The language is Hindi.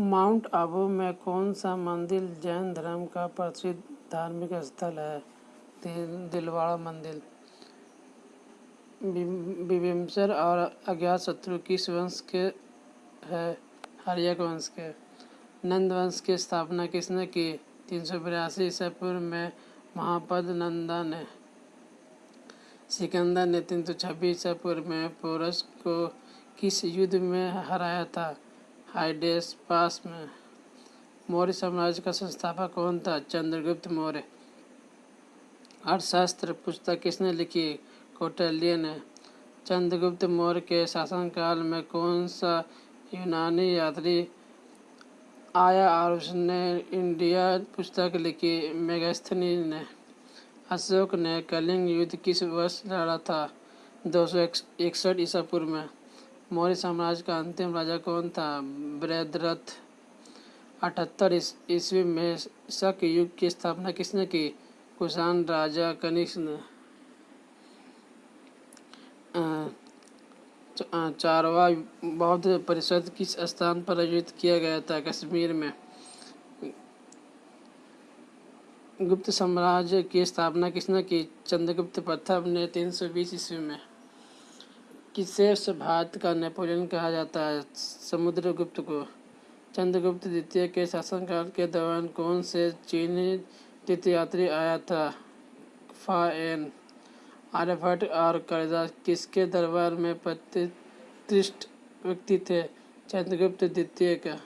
माउंट आबू में कौन सा मंदिर जैन धर्म का प्रसिद्ध धार्मिक स्थल है? दिलवाड़ा मंदिर। बिम्बेश्वर और अज्ञात शत्रु किस वंश के है? हरियक वंश के। नंद वंश की स्थापना किसने की? तीन सौ बिरासी ईसा पूर्व में महापद नंदा ने। सिकंदर ने तीन सौ छब्बीस ईसा पूर्व में पोरस को किस युद्ध में हराया था? हाइडेस पास में। मौर्य साम्राज्य का संस्थापक कौन था? चंद्रगुप्त मौर्य। अर्थशास्त्र पुस्तक किसने लिखी? कौटिल्य ने। चंद्रगुप्त मौर्य के शासनकाल में कौन सा यूनानी यात्री आया और उसने इंडिया पुस्तक लिखी? मेगास्थनी ने। अशोक ने कलिंग युद्ध किस वर्ष लड़ा था? दो सौ इकसठ ईसा पूर्व में। मौर्य साम्राज्य का अंतिम राजा कौन था? बृहद्रथ अठहत्तर ईस्वी में शक युग की स्थापना किसने की? कुषाण राजा कनिष्क ने। चारवा बौद्ध परिषद किस स्थान पर आयोजित किया गया था? कश्मीर में। गुप्त साम्राज्य की स्थापना किसने की? चंद्रगुप्त प्रथम ने तीन सौ बीस ईस्वी में। किसे भारत का नेपोलियन कहा जाता है। समुद्रगुप्त को चंद्रगुप्त द्वितीय के शासनकाल के दौरान कौन से चीनी तीर्थयात्री आया था? फा एन। आर्यभट्ट और कालिदास किसके दरबार में प्रतिष्ठित व्यक्ति थे? चंद्रगुप्त द्वितीय का।